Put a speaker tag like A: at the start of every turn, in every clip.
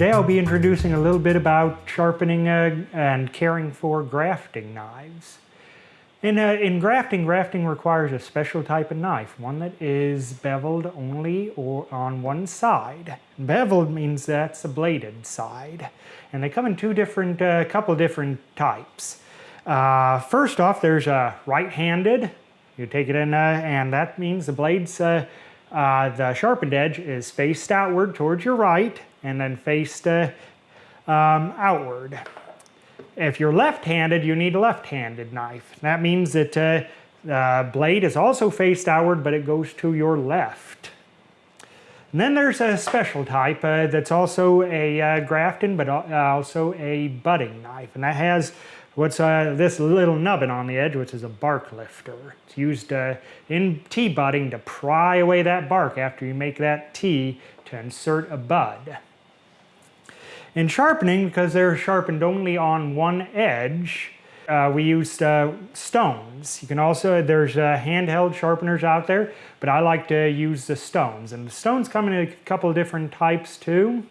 A: Today I'll be introducing a little bit about sharpening uh, and caring for grafting knives. In, uh, in grafting, grafting requires a special type of knife, one that is beveled only or on one side. Beveled means that's a bladed side. And they come in two different, a uh, couple different types. Uh, first off, there's a right-handed. You take it in, uh, and that means the blades, uh, the sharpened edge is faced outward towards your right, and then faced uh, um, outward. If you're left-handed, you need a left-handed knife. That means that uh, the blade is also faced outward, but it goes to your left. And then there's a special type uh, that's also a uh, grafting, but also a budding knife. And that has what's uh, this little nubbin on the edge, which is a bark lifter. It's used uh, in T-budding to pry away that bark after you make that T to insert a bud. In sharpening, because they're sharpened only on one edge, uh, we used uh, stones. You can also, there's uh, handheld sharpeners out there, but I like to use the stones. And the stones come in a couple of different types too,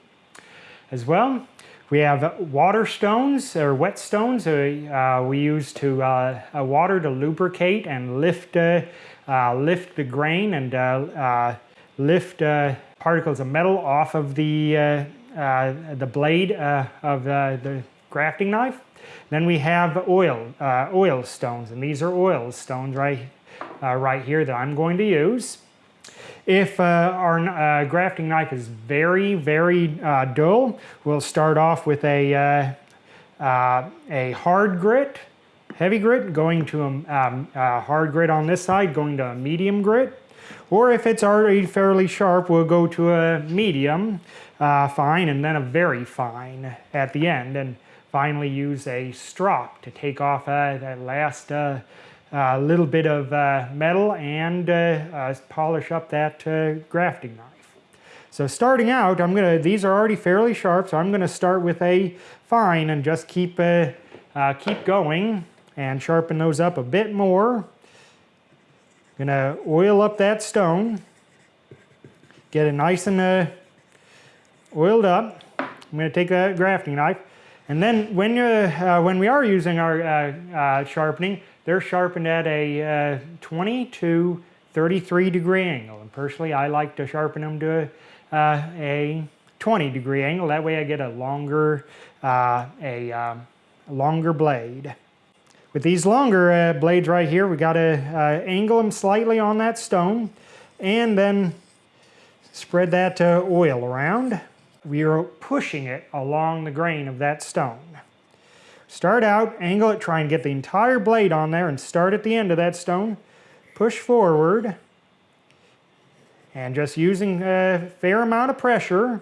A: as well. We have water stones, or wet stones, uh, we use to uh, uh, water to lubricate and lift, lift the grain and lift particles of metal off of the uh, the blade uh, of uh, the grafting knife. Then we have oil, oil stones, and these are oil stones right, right here that I'm going to use. If uh, our uh, grafting knife is very, very uh, dull, we'll start off with a, a hard grit, heavy grit, going to a, um, hard grit on this side, going to a medium grit. Or if it's already fairly sharp, we'll go to a medium uh, fine and then a very fine at the end. And finally use a strop to take off uh, that last uh, uh little bit of uh, metal and uh, polish up that grafting knife. So starting out, I'm gonna, these are already fairly sharp, so I'm gonna start with a fine and just keep, keep going and sharpen those up a bit more. Gonna oil up that stone, get it nice and uh, oiled up. I'm gonna take a grafting knife, and then when, uh, when we are using our uh, uh sharpening, they're sharpened at a uh, 20 to 33 degree angle. And personally, I like to sharpen them to uh, a 20 degree angle. That way I get a longer, a um, longer blade. With these longer blades right here, we got to angle them slightly on that stone and then spread that oil around. We are pushing it along the grain of that stone. Start out, angle it, try and get the entire blade on there and start at the end of that stone. Push forward and just using a fair amount of pressure,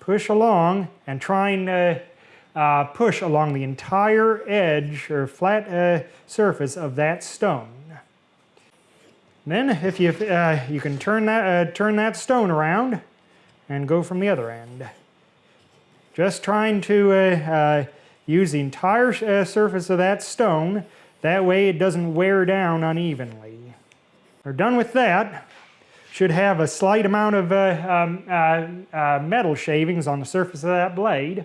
A: push along and try and uh, uh, push along the entire edge or flat uh, surface of that stone. Then if you, uh, you can turn that, uh, turn that stone around and go from the other end. Just trying to uh, uh, use the entire surface of that stone, that way it doesn't wear down unevenly. We're done with that. Should have a slight amount of um, metal shavings on the surface of that blade.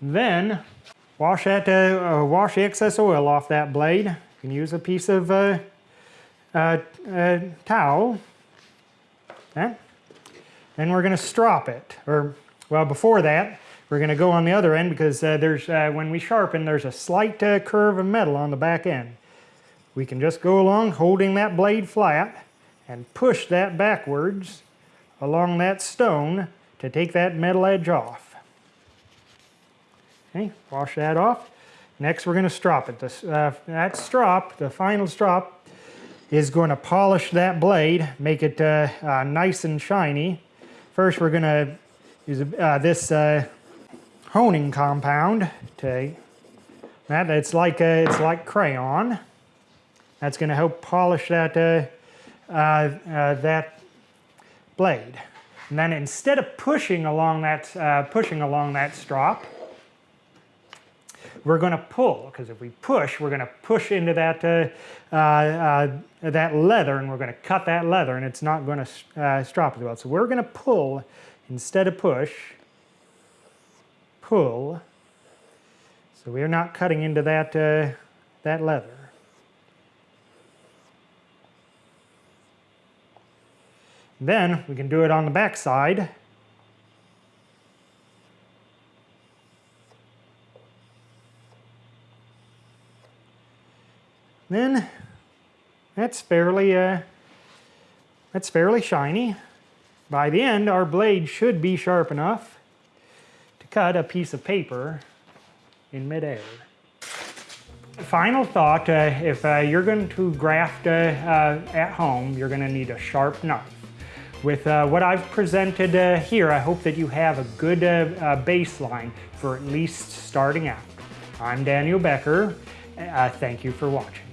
A: Then wash that, uh, uh, wash excess oil off that blade. You can use a piece of uh, uh, uh towel. Okay. Then we're going to strop it. Or, well, before that, we're going to go on the other end because uh, there's, when we sharpen, there's a slight curve of metal on the back end. We can just go along holding that blade flat and push that backwards along that stone to take that metal edge off. Okay, wash that off. Next we're going to strop it. This, uh, that strop, the final strop, is going to polish that blade, make it uh, uh, nice and shiny. First we're going to use uh, this uh, honing compound to that. It's like uh, it's like crayon. That's going to help polish that that blade. And then instead of pushing along that pushing along that strop, we're going to pull because if we push, we're going to push into that, uh, uh, uh, that leather and we're going to cut that leather and it's not going to uh, strop as well. So we're going to pull instead of push pull. So we're not cutting into that, uh, that leather. Then we can do it on the back side. Then that's fairly, uh, that's fairly shiny. By the end, our blade should be sharp enough to cut a piece of paper in midair. Final thought, uh, if uh, you're going to graft uh, uh at home, you're going to need a sharp knife. With uh, what I've presented uh, here, I hope that you have a good baseline for at least starting out. I'm Daniel Becker. thank you for watching.